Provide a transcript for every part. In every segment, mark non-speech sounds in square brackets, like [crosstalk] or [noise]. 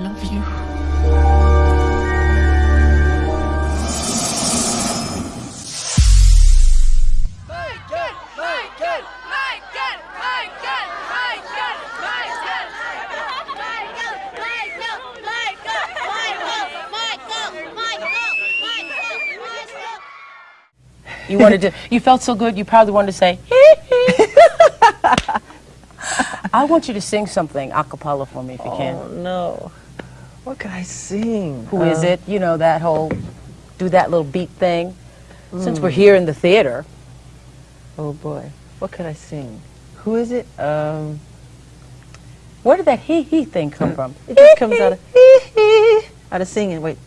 love you. You wanted to, you felt so good, you probably wanted to say, hee hee. [laughs] I want you to sing something a cappella for me if you Oh can. no. What could I sing? Who is Uh, it? You know, that whole, do that little beat thing. Since we're here in the theater, Oh boy. What could I sing? Who is it? Um, where did that hee hee thing come from? it just comes out of [laughs] out of singing. Wait.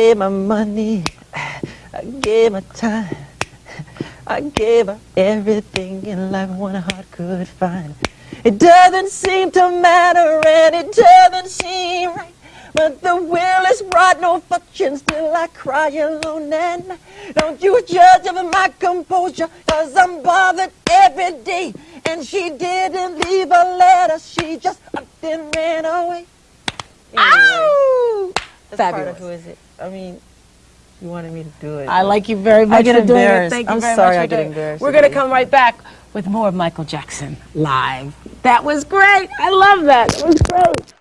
Gave my money, I gave my time, I gave her everything in life one heart could find. It doesn't seem to matter and it doesn't seem right. But the will is brought no fortune, still I cry alone night. Don't you judge of my composure, cause I'm bothered every day. And she didn't leave a letter, she just up and ran away. Ow! That's part Fabulous. of who is it? I mean, you wanted me to do it. I like you very much get doing it. embarrassed. Thank you I'm very sorry much I get embarrassed We're going to come right back with more of Michael Jackson live. That was great. I love that. It was great.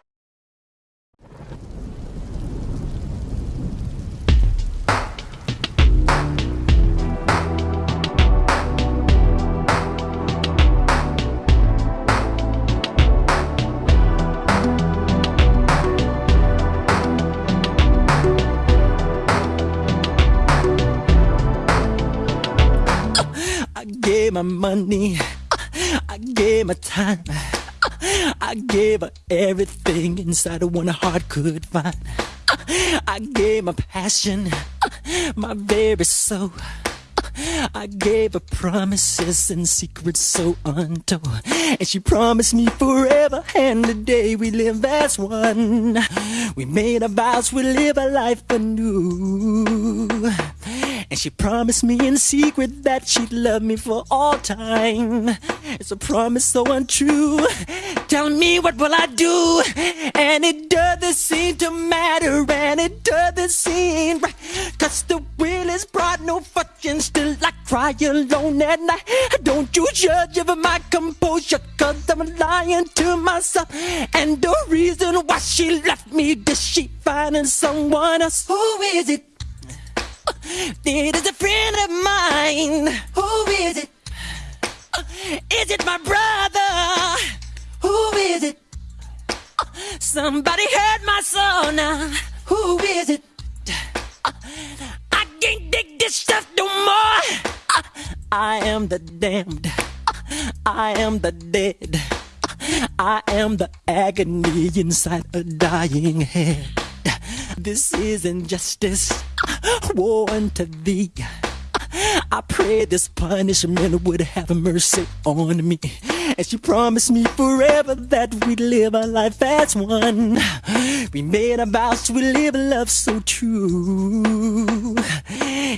My money, I gave my time, I gave her everything inside of one heart could find. I gave my passion, my very soul. I gave her promises and secrets so untold. And she promised me forever, and the day we live as one. We made our vows, we live a life anew. And she promised me in secret that she'd love me for all time. It's a promise so untrue. Tell me what will I do? And it doesn't seem to matter, and it doesn't seem right. Cause the will is brought no fortune, still I cry alone at night. Don't you judge of my composure, cause I'm lying to myself. And the reason why she left me, did she find someone else? Who is it? It is a friend of mine. Who is it? Is it my brother? Who is it? Somebody hurt my soul now. Who is it? I can't take this stuff no more. I am the damned. I am the dead. I am the agony inside a dying head. This is injustice. Woe unto thee. I pray this punishment would have mercy on me. And she promised me forever that we'd live a life as one. We made a vow to live a love so true.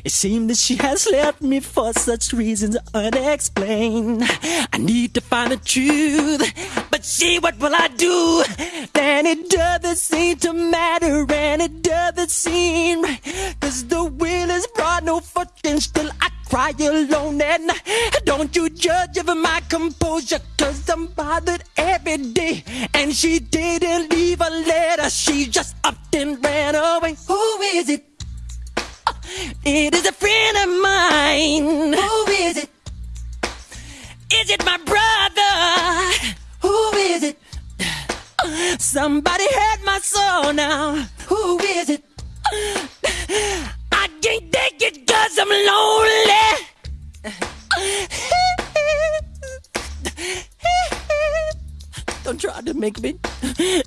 It seemed that she has left me for such reasons unexplained. I need to find the truth. But see, what will I do? Then it doesn't seem to matter and it doesn't seem right. I alone at night. Don't you judge of my composure, cause I'm bothered every day. And she didn't leave a letter, she just upped and ran away. Who is it? It is a friend of mine. Who is it? Is it my brother? Who is it? Somebody hurt my soul now. Who is it? I can't take it cause I'm lonely. Don't try to make me.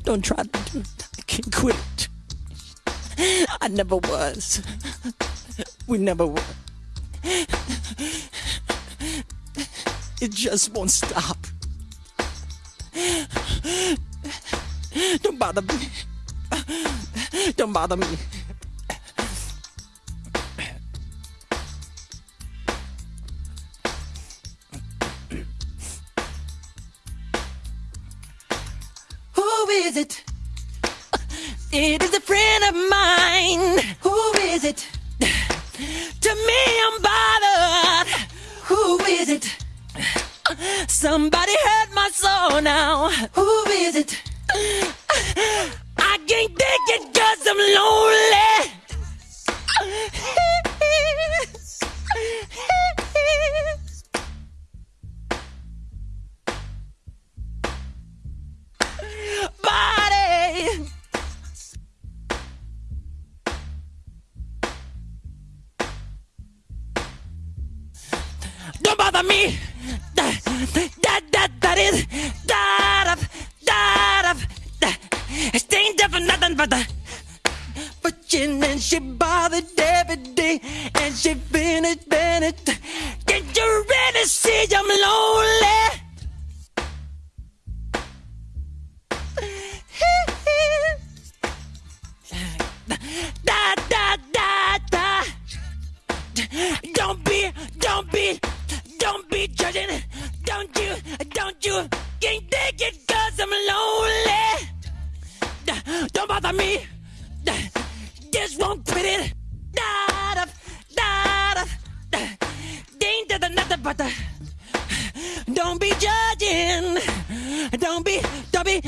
Don't try to do it. I can't quit it. I never was. We never were. It just won't stop. Don't bother me. Don't bother me. Is it? It is a friend of mine. Who is it? To me, I'm bothered. Who is it? Somebody hurt my soul now. Who is it? I can't take it cause I'm lonely. But the fortune and she bothered every day and she finished Bennett. Can't you really see I'm lonely? Da da da da. Don't be, don't be, don't be judging. Don't you, don't you can't take it cause I'm lonely. Bother me. Just won't quit it. Da da da da. Ain't that nothing but the. Don't be judging. Don't be, don't be.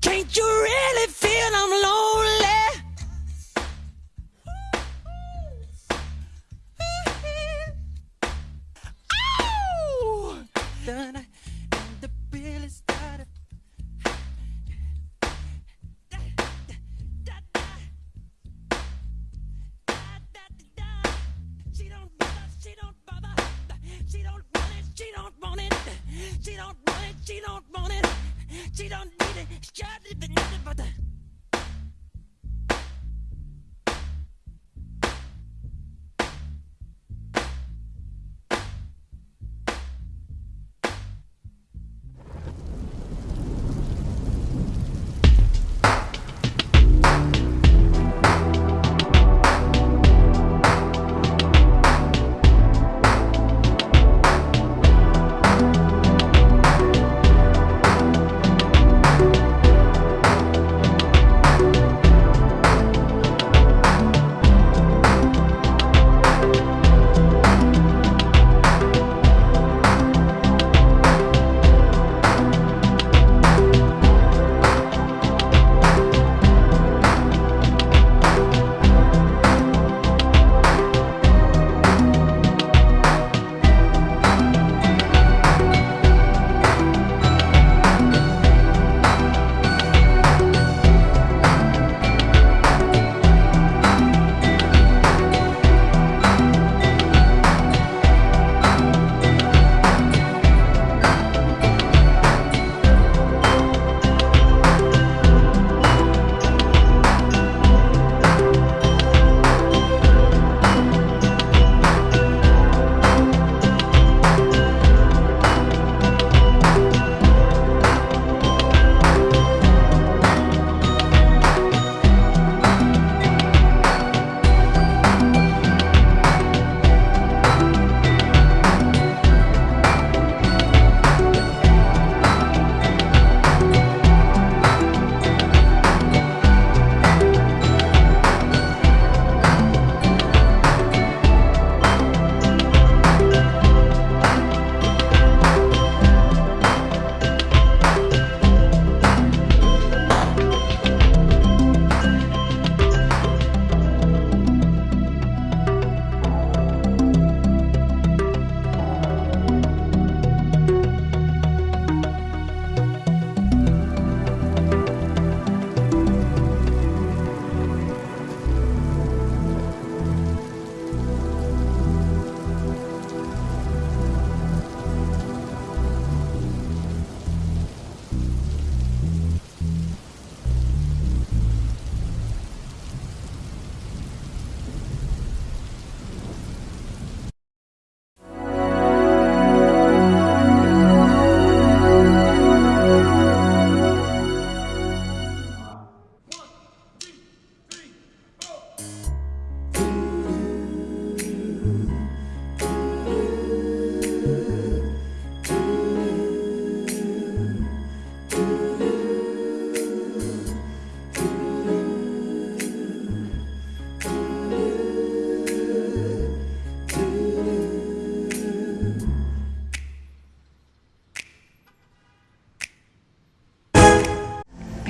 Can't you really she don't want it. She don't need it. She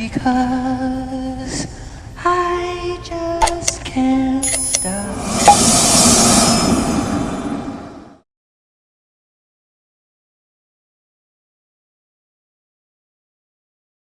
because I just can't stop.